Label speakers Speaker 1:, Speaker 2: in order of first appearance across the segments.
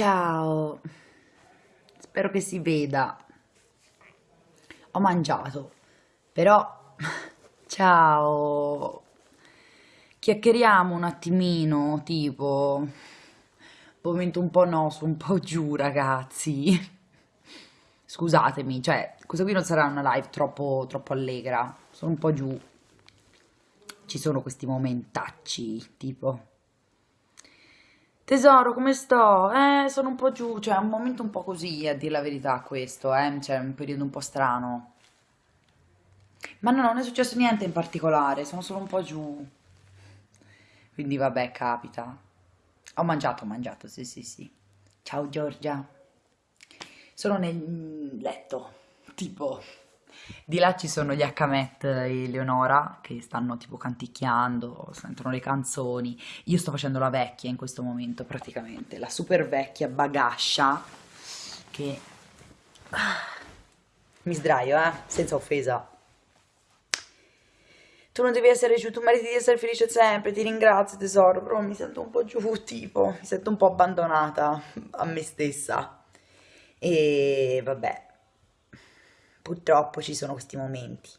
Speaker 1: Ciao, spero che si veda. Ho mangiato, però ciao. Chiacchieriamo un attimino, tipo momento un po' no, su un po' giù, ragazzi. Scusatemi, cioè, questa qui non sarà una live troppo, troppo allegra, sono un po' giù. Ci sono questi momentacci, tipo Tesoro, come sto? Eh, sono un po' giù, cioè è un momento un po' così, a dire la verità, questo, eh, cioè è un periodo un po' strano. Ma no, non è successo niente in particolare, sono solo un po' giù. Quindi vabbè, capita. Ho mangiato, ho mangiato, sì, sì, sì. Ciao Giorgia. Sono nel letto, tipo... Di là ci sono gli H-Met e Leonora che stanno tipo canticchiando, sentono le canzoni. Io sto facendo la vecchia in questo momento praticamente, la super vecchia bagascia che... Mi sdraio, eh, senza offesa. Tu non devi essere giù, tu meriti di essere felice sempre, ti ringrazio tesoro, però mi sento un po' giù, tipo, mi sento un po' abbandonata a me stessa. E vabbè, Purtroppo ci sono questi momenti.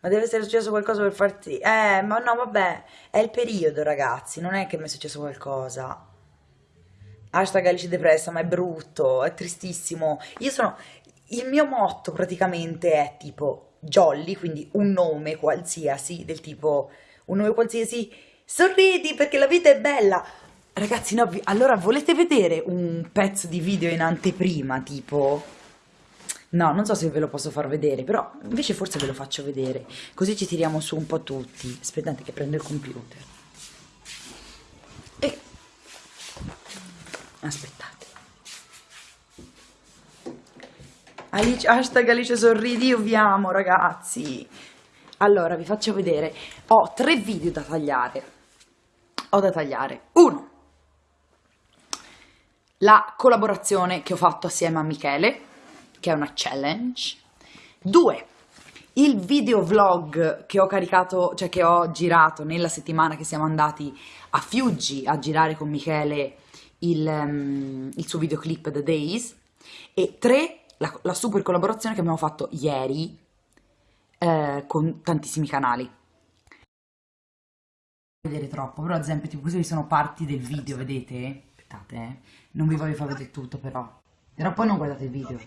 Speaker 1: Ma deve essere successo qualcosa per farti... Eh, ma no, vabbè, è il periodo, ragazzi, non è che mi è successo qualcosa. Hashtag Alice depressa, ma è brutto, è tristissimo. Io sono... Il mio motto praticamente è tipo jolly, quindi un nome qualsiasi, del tipo un nome qualsiasi, sorridi perché la vita è bella. Ragazzi, no, allora volete vedere un pezzo di video in anteprima, tipo... No, non so se ve lo posso far vedere, però invece forse ve lo faccio vedere, così ci tiriamo su un po' tutti. Aspettate che prendo il computer. E... Aspettate. Alice, hashtag Alice sorridi, io vi amo ragazzi. Allora, vi faccio vedere. Ho tre video da tagliare. Ho da tagliare. Uno. La collaborazione che ho fatto assieme a Michele che è una challenge. Due, il video vlog che ho caricato, cioè che ho girato nella settimana che siamo andati a Fiuggi a girare con Michele il, um, il suo videoclip The Days. E tre, la, la, super collaborazione che abbiamo fatto ieri eh, con tantissimi canali. vedere troppo, però ad esempio tipo queste sono parti del video, vedete? Aspettate, eh. non vi voglio far vedere tutto però. Però poi non guardate il video.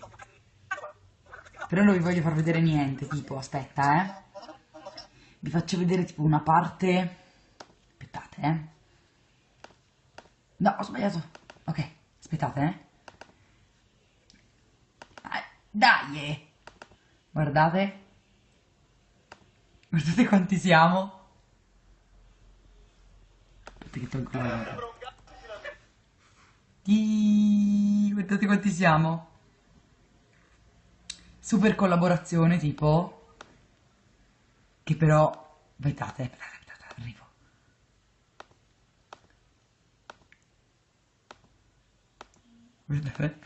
Speaker 1: Però non vi voglio far vedere niente, tipo, aspetta, eh. Vi faccio vedere tipo una parte... Aspettate, eh. No, ho sbagliato. Ok, aspettate, eh. Dai! Eh. Guardate. Guardate quanti siamo. Guardate quanti siamo super collaborazione tipo che però aspettate, aspettate, arrivo. Guardate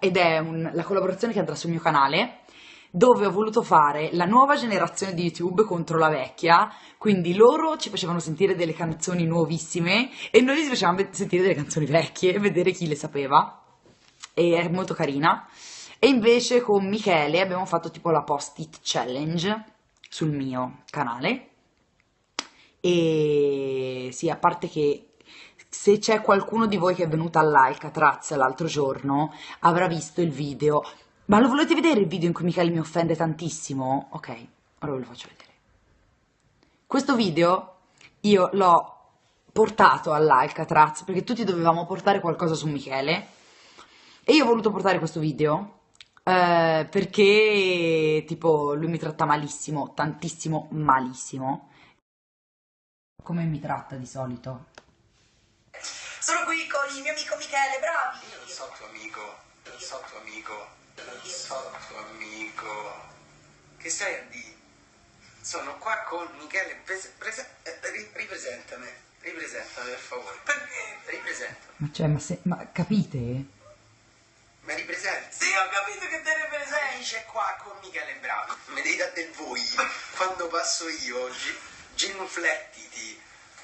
Speaker 1: ed è un, la collaborazione che andrà sul mio canale dove ho voluto fare la nuova generazione di YouTube contro la vecchia, quindi loro ci facevano sentire delle canzoni nuovissime e noi ci facevamo sentire delle canzoni vecchie e vedere chi le sapeva. E è molto carina. E invece con Michele abbiamo fatto tipo la post-it challenge sul mio canale. E sì, a parte che se c'è qualcuno di voi che è venuto all'Alcatraz l'altro giorno, avrà visto il video. Ma lo volete vedere il video in cui Michele mi offende tantissimo? Ok, ora ve lo faccio vedere. Questo video io l'ho portato all'Alcatraz perché tutti dovevamo portare qualcosa su Michele e io ho voluto portare questo video eh, perché tipo lui mi tratta malissimo, tantissimo malissimo come mi tratta di solito
Speaker 2: sono qui con il mio amico Michele, bravi!
Speaker 3: Io so tuo amico.
Speaker 2: Non so tuo amico, non so tuo amico. Che stai a dire? Sono qua con Michele, prese, prese, eh, ri- ripresentami, ripresentami per favore. Perché? Ripresentami.
Speaker 1: Ma cioè, ma, se, ma capite?
Speaker 2: Ma ripresenti? Sì, ho capito che te ripresenti. C'è qua con Michele Bravi. Mi devi dare del voi. Quando passo io, genuflettiti.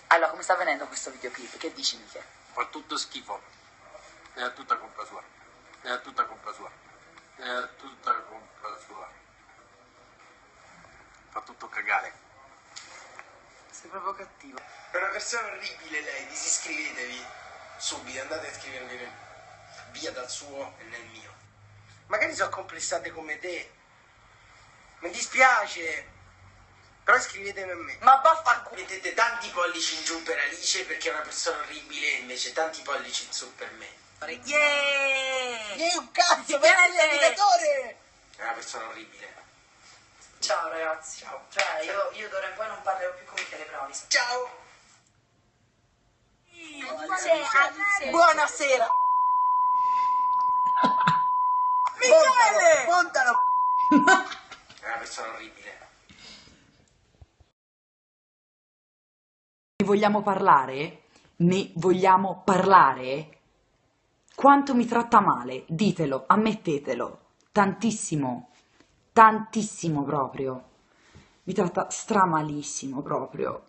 Speaker 1: Allora, come sta venendo questo videoclip? Che dici, Michele?
Speaker 2: Fa tutto schifo. È tutta colpa sua. È tutta colpa sua. È tutta colpa sua. Fa tutto cagare. Sei proprio cattivo. È una persona orribile lei, disiscrivetevi. Subito, andate a iscrivervi via dal suo e nel mio. Magari sono complessate come te. Mi dispiace. Però iscrivetevi a me.
Speaker 1: Ma vaffanculo!
Speaker 2: Mettete tanti pollici in giù per Alice perché è una persona orribile e invece tanti pollici in su per me.
Speaker 1: Yeah!
Speaker 2: Yeah, un cazzo,
Speaker 1: Michele!
Speaker 2: È una persona orribile.
Speaker 1: Ciao ragazzi.
Speaker 2: Ciao.
Speaker 1: Cioè, io, io d'ora in poi non parlerò più con Michele Bravi.
Speaker 2: Ciao!
Speaker 1: Buonasera!
Speaker 2: Michele! Montalo! È una persona orribile.
Speaker 1: Ne vogliamo parlare? Ne vogliamo parlare? Quanto mi tratta male? Ditelo, ammettetelo. Tantissimo, tantissimo proprio. Mi tratta stramalissimo proprio.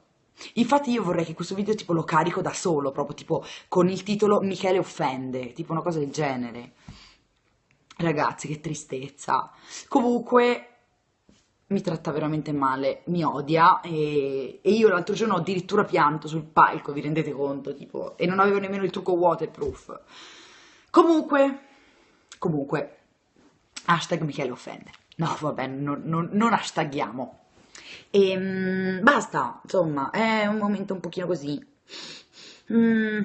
Speaker 1: Infatti io vorrei che questo video tipo lo carico da solo, proprio tipo con il titolo Michele offende, tipo una cosa del genere. Ragazzi, che tristezza. Comunque, mi tratta veramente male, mi odia e, e io l'altro giorno ho addirittura pianto sul palco, vi rendete conto? Tipo, e non avevo nemmeno il trucco waterproof. Comunque, comunque, hashtag Michele offende. No, vabbè, non, non, non hashtaghiamo. E mm, basta, insomma, è un momento un pochino così. Mm,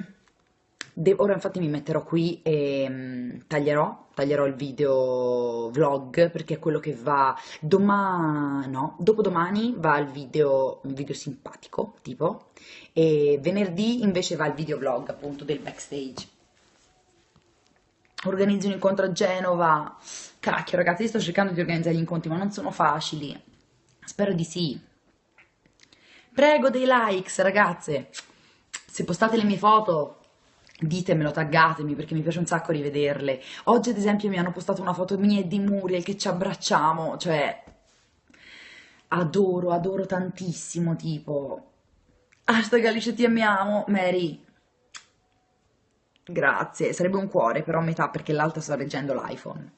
Speaker 1: de- ora infatti mi metterò qui e mm, taglierò, taglierò il video vlog perché è quello che va domani, no, dopodomani va il video, un video simpatico, tipo, e venerdì invece va il video vlog appunto del backstage. Organizzo un incontro a Genova. Cacchio, ragazzi, sto cercando di organizzare gli incontri, ma non sono facili. Spero di sì. Prego dei likes, ragazze. Se postate le mie foto, ditemelo, taggatemi perché mi piace un sacco rivederle. Oggi, ad esempio, mi hanno postato una foto mia e di Muriel che ci abbracciamo, cioè adoro, adoro tantissimo, tipo hashtag Alice ti amiamo, Mary. Grazie, sarebbe un cuore, però a metà perché l'altra sta leggendo l'iPhone.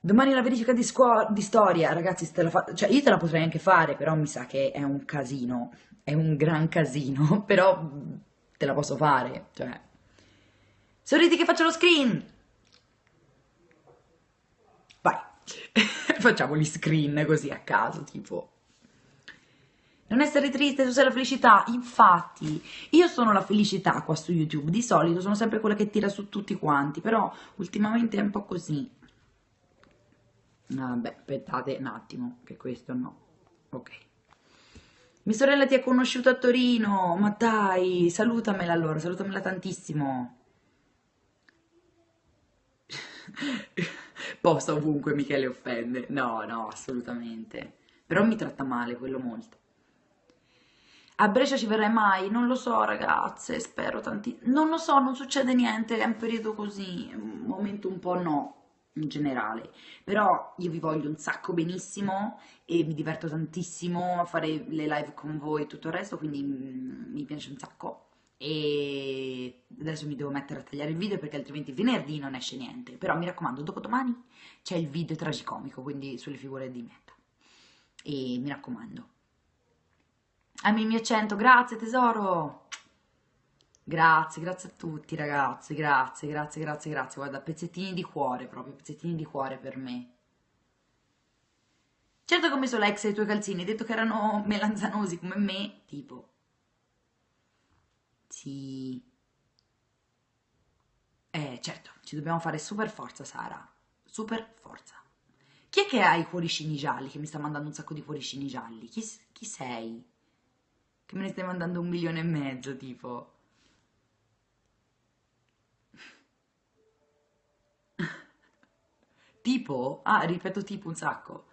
Speaker 1: Domani la verifica di, di storia, ragazzi, te la cioè io te la potrei anche fare, però mi sa che è un casino, è un gran casino, però te la posso fare, cioè. Sorridi che faccio lo screen! Vai, facciamo gli screen così a caso, tipo. Non essere triste, tu sei la felicità. Infatti, io sono la felicità qua su YouTube. Di solito sono sempre quella che tira su tutti quanti, però ultimamente è un po' così. Vabbè, aspettate un attimo, che questo no. Ok. Mia sorella ti ha conosciuto a Torino, ma dai, salutamela allora, salutamela tantissimo. Posta ovunque Michele offende. No, no, assolutamente. Però mi tratta male, quello molto. A Brescia ci verrai mai? Non lo so, ragazze, spero tanti... Non lo so, non succede niente, è un periodo così, un momento un po' no, in generale. Però io vi voglio un sacco benissimo e mi diverto tantissimo a fare le live con voi e tutto il resto, quindi mm, mi piace un sacco. E adesso mi devo mettere a tagliare il video perché altrimenti venerdì non esce niente. Però mi raccomando, dopodomani c'è il video tragicomico, quindi sulle figure di Meta. E mi raccomando. Ami il mio accento, grazie tesoro. Grazie, grazie a tutti ragazzi, grazie, grazie, grazie, grazie. Guarda, pezzettini di cuore proprio, pezzettini di cuore per me. Certo che ho messo l'ex ai tuoi calzini, hai detto che erano melanzanosi come me, tipo. Sì. Eh, certo, ci dobbiamo fare super forza, Sara. Super forza. Chi è che ha i cuoricini gialli, che mi sta mandando un sacco di cuoricini gialli? Chi, chi sei? Che me ne stai mandando un milione e mezzo, tipo. Tipo, ah, ripeto tipo un sacco.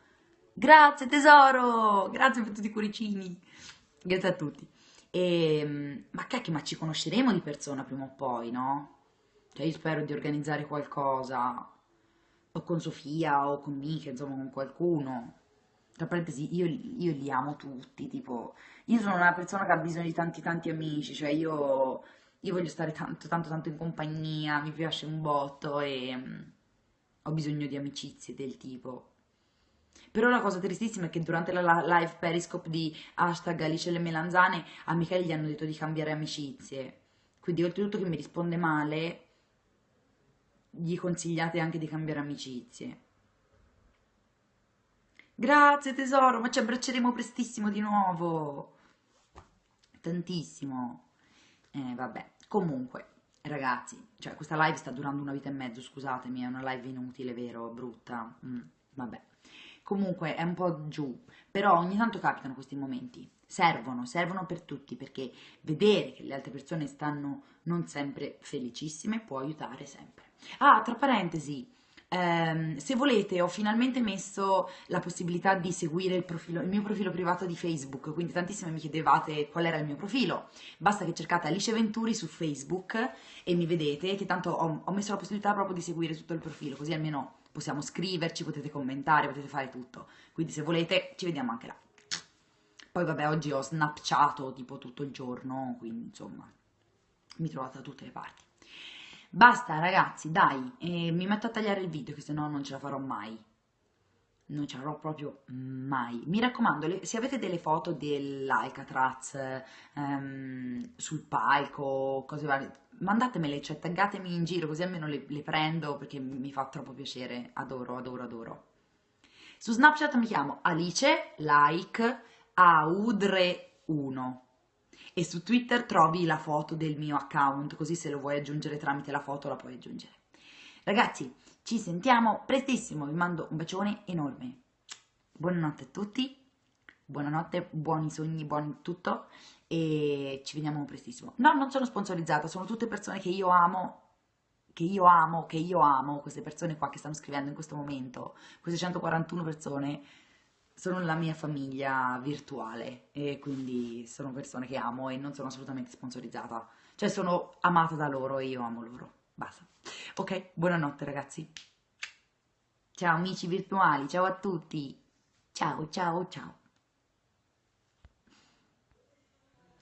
Speaker 1: Grazie tesoro, grazie per tutti i cuoricini, grazie a tutti. E, ehm, ma cacchio, ma ci conosceremo di persona prima o poi, no? Cioè io spero di organizzare qualcosa, o con Sofia, o con Mica, insomma con qualcuno. Tra parentesi, io, io li amo tutti, tipo, io sono una persona che ha bisogno di tanti tanti amici, cioè io, io voglio stare tanto tanto tanto in compagnia, mi piace un botto e um, ho bisogno di amicizie del tipo. Però la cosa tristissima è che durante la live periscope di hashtag Alice le melanzane a Michele gli hanno detto di cambiare amicizie. Quindi oltretutto che mi risponde male, gli consigliate anche di cambiare amicizie. Grazie tesoro, ma ci abbracceremo prestissimo di nuovo. Tantissimo. Eh, vabbè, comunque, ragazzi, cioè questa live sta durando una vita e mezzo, scusatemi, è una live inutile, vero? Brutta. Mm, vabbè. Comunque è un po' giù, però ogni tanto capitano questi momenti. Servono, servono per tutti, perché vedere che le altre persone stanno non sempre felicissime può aiutare sempre. Ah, tra parentesi, ehm, se volete ho finalmente messo la possibilità di seguire il, profilo, il, mio profilo privato di Facebook, quindi tantissime mi chiedevate qual era il mio profilo, basta che cercate Alice Venturi su Facebook e mi vedete, che tanto ho, ho messo la possibilità proprio di seguire tutto il profilo, così almeno possiamo scriverci, potete commentare, potete fare tutto, quindi se volete ci vediamo anche là. Poi vabbè oggi ho snapchato tipo tutto il giorno, quindi insomma mi trovate da tutte le parti. Basta ragazzi, dai, eh, mi metto a tagliare il video che se no non ce la farò mai. Non ce la farò proprio mai. Mi raccomando, le, se avete delle foto dell'Alcatraz ehm, sul palco, cose varie, mandatemele, cioè taggatemi in giro così almeno le, le prendo perché mi fa troppo piacere. Adoro, adoro, adoro. Su Snapchat mi chiamo Alice Like Audre1 e su Twitter trovi la foto del mio account, così se lo vuoi aggiungere tramite la foto la puoi aggiungere. Ragazzi, ci sentiamo prestissimo, vi mando un bacione enorme. Buonanotte a tutti, buonanotte, buoni sogni, buon tutto e ci vediamo prestissimo. No, non sono sponsorizzata, sono tutte persone che io amo che io amo, che io amo, queste persone qua che stanno scrivendo in questo momento, queste 141 persone, sono la mia famiglia virtuale e quindi sono persone che amo e non sono assolutamente sponsorizzata. Cioè sono amata da loro e io amo loro. Basta. Ok, buonanotte ragazzi. Ciao amici virtuali, ciao a tutti. Ciao, ciao, ciao.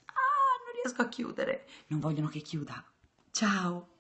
Speaker 1: Ah, non riesco a chiudere. Non vogliono che chiuda. Ciao.